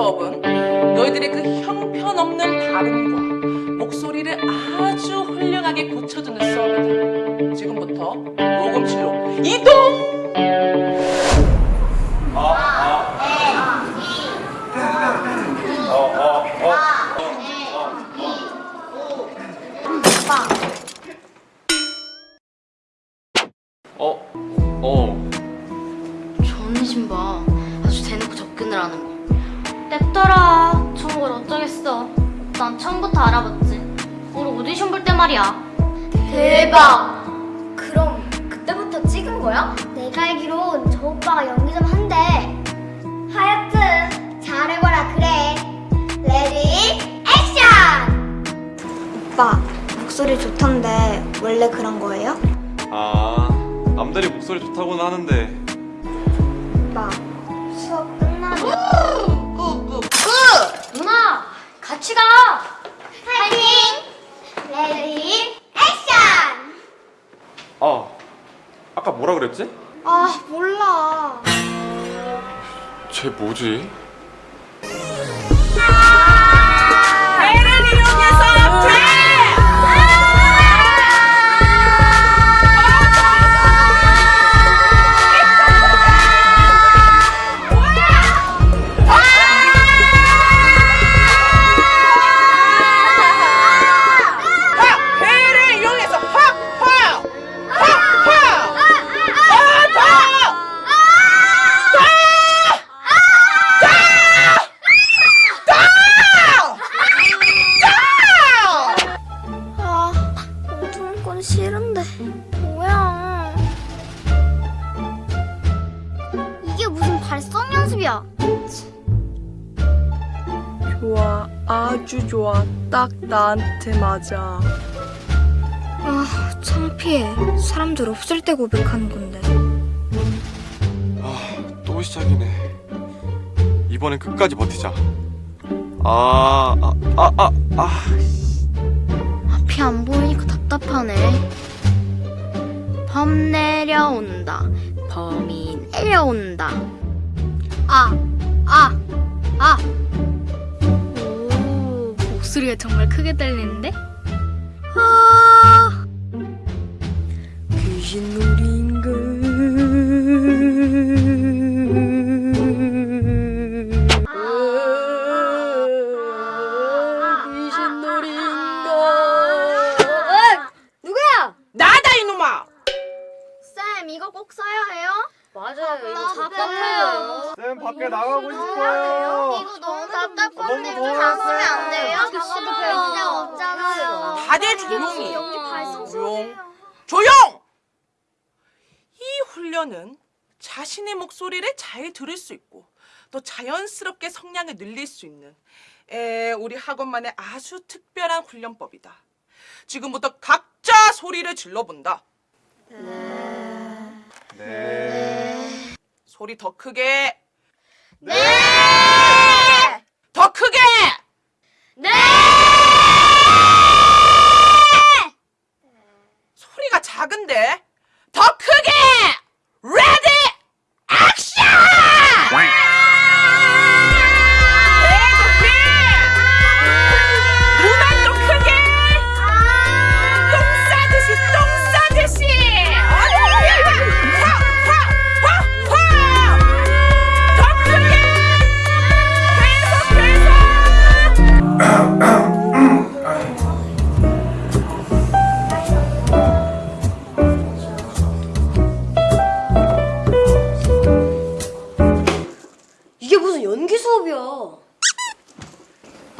수업은 너희들의 그 형편없는 발음과 목소리를 아주 훌륭하게 고쳐주는 수업이다. 지금부터 녹음실로 이동! 어? 어. 저는 신봐 아주 대놓고 접근을 하는 거 냅둬라 좋은 걸 어쩌겠어 난 처음부터 알아봤지 우리 오디션 볼 때 말이야 대박 그럼 그때부터 찍은 거야? 내가 알기론 저 오빠가 연기 좀 한대. 하여튼 잘해봐라 그래. ready action! 오빠 목소리 좋던데 원래 그런 거예요? 아, 남들이 목소리 좋다고는 하는데 오빠 수업 끝나면 같이 가 파이팅! ready action! 아, 아까 뭐라 그랬지? 아 몰라. 쟤 뭐지? 싫은데 뭐야? 이게 무슨 발성 연습이야? 좋아, 아주 좋아. 딱 나한테 맞아. 아 창피해. 사람들 없을 때 고백하는 건데. 아, 또 시작이네. 이번엔 끝까지 버티자. 아, 아, 아, 아, 아. 앞이 안 보이니까 답답하네. 범 내려온다. 범이 내려온다. 아, 아, 아. 오 목소리가 정말 크게 들리는데? 귀신 놀 답답해요. 쌤 밖에 나가고 싶어요. 이거 너무 답답한데 쓰면 안 돼요? 아. 싫어요. 그냥 없잖아요. 다들 조용히. 발성 조용. 조용! 이 훈련은 자신의 목소리를 잘 들을 수 있고 또 자연스럽게 성량을 늘릴 수 있는 에, 우리 학원만의 아주 특별한 훈련법이다. 지금부터 각자 소리를 질러본다. 네. 소리 더 크게. 네.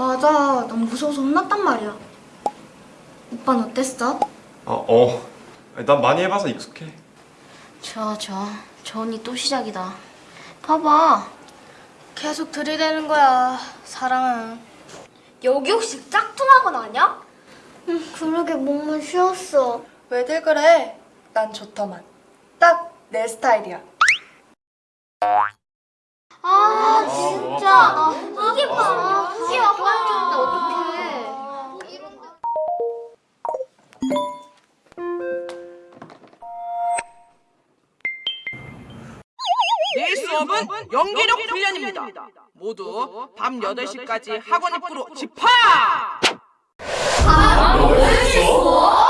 맞아. 난 무서워서 혼났단 말이야. 오빠는 어땠어? 어, 어. 난 많이 해봐서 익숙해. 저저저 언니 또 시작이다 봐봐 계속 들이대는 거야. 사랑은. 여기 혹시 짝퉁학원 아니야? 응, 그러게 몸만 쉬었어. 왜들 그래? 난 좋더만. 딱 내 스타일이야. 아, 진짜. 나 이게 봐. 이게 아빠였는데 어떡해. 내일 수업 수업은 연기력 훈련입니다. 모두 밤 8시까지 학원 입구로 집합! 아, 수업?